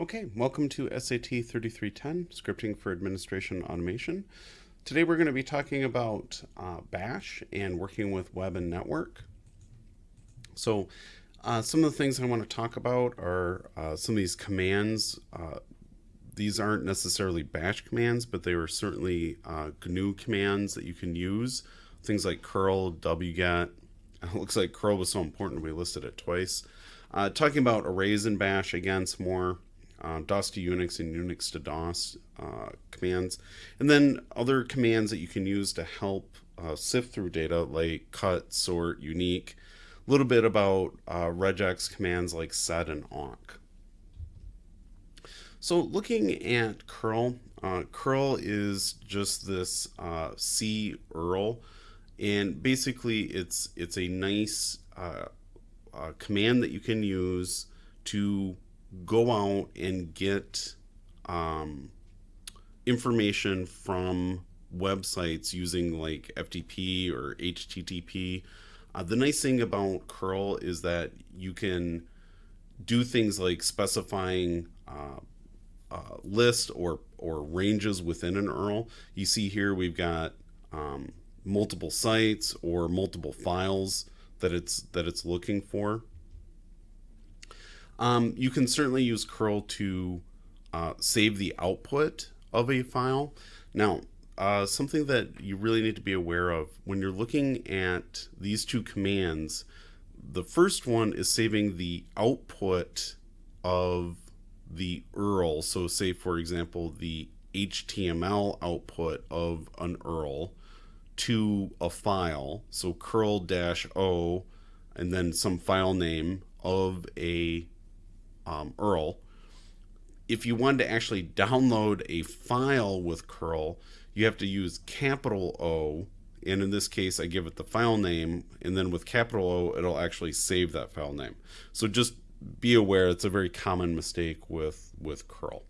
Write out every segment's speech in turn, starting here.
Okay, welcome to SAT 3310, Scripting for Administration Automation. Today we're going to be talking about uh, Bash and working with web and network. So uh, some of the things I want to talk about are uh, some of these commands. Uh, these aren't necessarily Bash commands, but they are certainly uh, GNU commands that you can use. Things like curl, wget. It looks like curl was so important we listed it twice. Uh, talking about arrays in Bash again some more uh, DOS to Unix and Unix to DOS uh, commands, and then other commands that you can use to help uh, sift through data like cut, sort, unique. A little bit about uh, regex commands like sed and awk. So looking at curl, uh, curl is just this C URL, and basically it's it's a nice command that you can use to go out and get um, information from websites using like FTP or HTTP. Uh, the nice thing about curl is that you can do things like specifying uh, list or or ranges within an URL. You see here we've got um, multiple sites or multiple files that it's that it's looking for. Um, you can certainly use curl to uh, save the output of a file. Now, uh, something that you really need to be aware of when you're looking at these two commands, the first one is saving the output of the URL. So say, for example, the HTML output of an URL to a file. So curl-o and then some file name of a um, URL. If you wanted to actually download a file with curl, you have to use capital O, and in this case, I give it the file name, and then with capital O, it'll actually save that file name. So just be aware, it's a very common mistake with, with curl.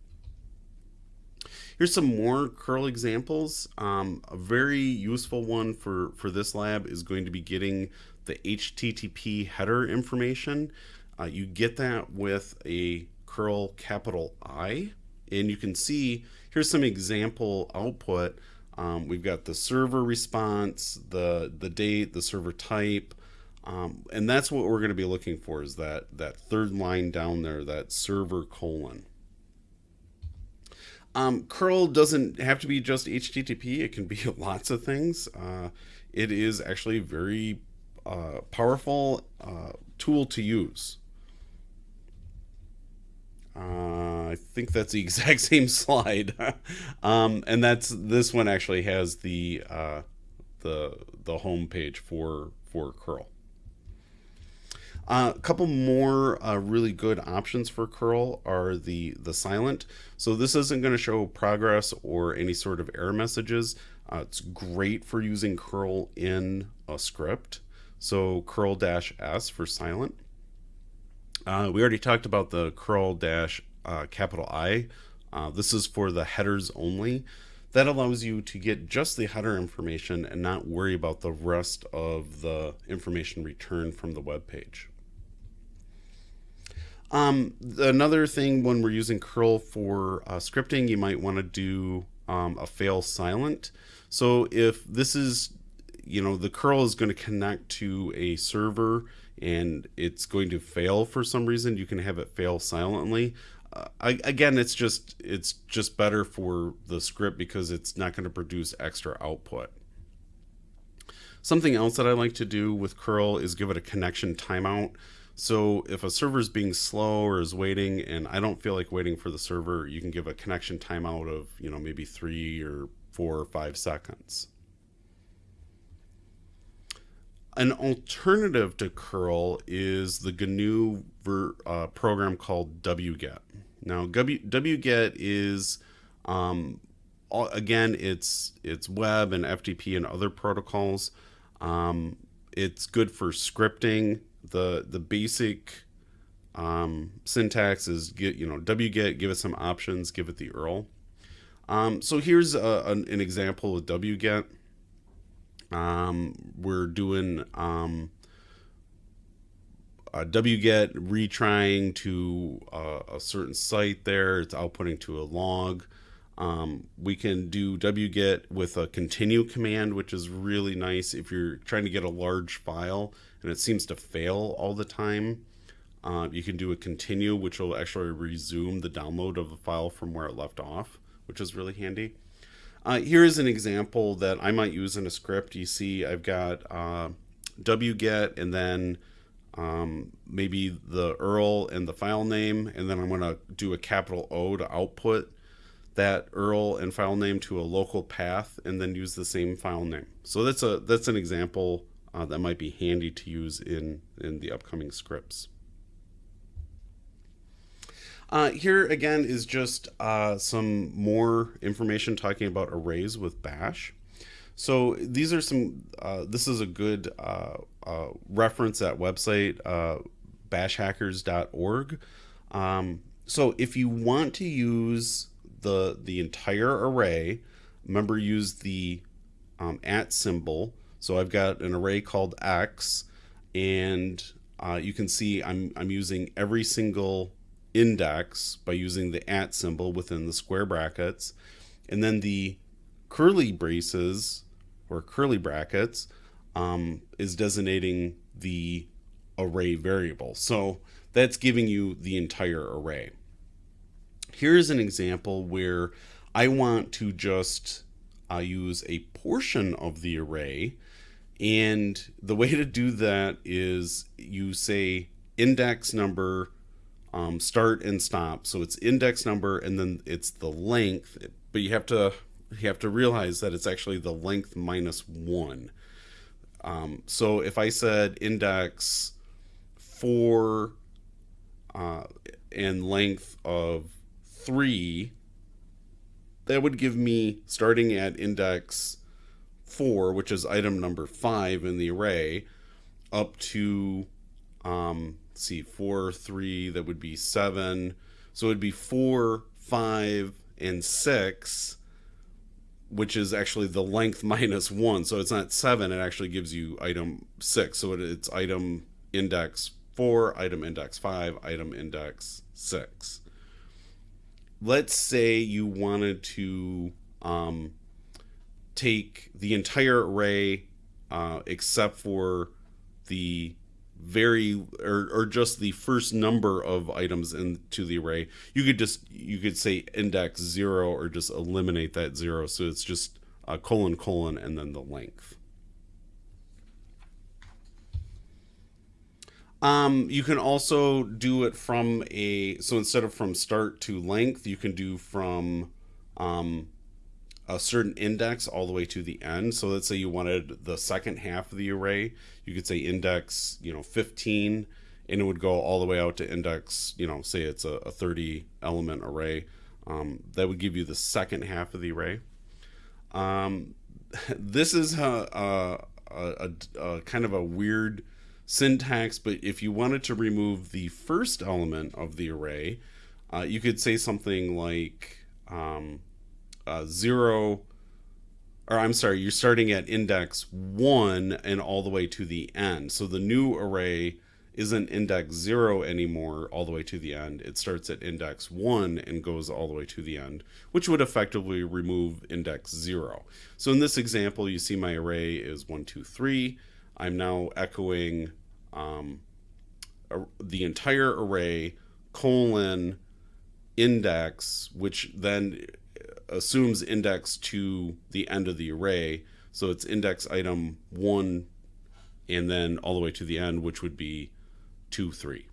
Here's some more curl examples. Um, a very useful one for, for this lab is going to be getting the HTTP header information. Uh, you get that with a curl capital I, and you can see here's some example output. Um, we've got the server response, the the date, the server type, um, and that's what we're going to be looking for is that that third line down there, that server colon. Um, curl doesn't have to be just HTTP. It can be lots of things. Uh, it is actually a very uh, powerful uh, tool to use. Uh, I think that's the exact same slide, um, and that's this one actually has the uh, the the home page for for curl. Uh, a couple more uh, really good options for curl are the the silent. So this isn't going to show progress or any sort of error messages. Uh, it's great for using curl in a script. So curl dash s for silent. Uh, we already talked about the curl dash uh, capital I. Uh, this is for the headers only. That allows you to get just the header information and not worry about the rest of the information returned from the web page. Um, another thing when we're using curl for uh, scripting, you might want to do um, a fail silent. So if this is, you know, the curl is going to connect to a server and it's going to fail for some reason, you can have it fail silently. Uh, I, again, it's just it's just better for the script because it's not going to produce extra output. Something else that I like to do with curl is give it a connection timeout. So if a server is being slow or is waiting and I don't feel like waiting for the server, you can give a connection timeout of, you know, maybe three or four or five seconds. An alternative to curl is the GNU ver, uh, program called wget. Now, w, wget is um, all, again, it's it's web and FTP and other protocols. Um, it's good for scripting. the The basic um, syntax is get you know wget, give it some options, give it the URL. Um, so here's a, an, an example of wget. Um, we're doing um, wget retrying to uh, a certain site there. It's outputting to a log. Um, we can do wget with a continue command, which is really nice if you're trying to get a large file and it seems to fail all the time. Uh, you can do a continue, which will actually resume the download of the file from where it left off, which is really handy. Uh, here is an example that I might use in a script. You see I've got uh, wget and then um, maybe the URL and the file name, and then I'm going to do a capital O to output that URL and file name to a local path, and then use the same file name. So that's a that's an example uh, that might be handy to use in in the upcoming scripts. Uh, here again is just uh, some more information talking about arrays with Bash. So these are some, uh, this is a good uh, uh, reference at website, uh, bashhackers.org. Um, so if you want to use the, the entire array, remember use the um, at symbol. So I've got an array called X and you can see I'm, I'm using every single index by using the at symbol within the square brackets. And then the curly braces or curly brackets um, is designating the array variable. So that's giving you the entire array. Here's an example where I want to just uh, use a portion of the array. And the way to do that is you say index number um, start and stop. So it's index number and then it's the length, but you have to you have to realize that it's actually the length minus one. Um, so if I said index four uh, and length of three, that would give me starting at index four, which is item number five in the array, up to um, see four, three, that would be seven. So it would be four, five, and six which is actually the length minus one. So it's not seven, it actually gives you item six. So it's item index four, item index five, item index six. Let's say you wanted to um, take the entire array uh, except for the very or, or just the first number of items into the array. You could just you could say index zero or just eliminate that zero. So it's just a colon colon and then the length. Um, you can also do it from a so instead of from start to length you can do from um, a certain index all the way to the end. So let's say you wanted the second half of the array, you could say index, you know, 15, and it would go all the way out to index, you know, say it's a, a 30 element array. Um, that would give you the second half of the array. Um, this is a, a, a, kind of a weird syntax, but if you wanted to remove the first element of the array, uh, you could say something like, um, uh, zero, or I'm sorry, you're starting at index one and all the way to the end. So the new array isn't index zero anymore all the way to the end. It starts at index one and goes all the way to the end, which would effectively remove index zero. So in this example, you see my array is one, two, three. I'm now echoing um, the entire array colon index, which then assumes index to the end of the array. So it's index item one and then all the way to the end, which would be two, three.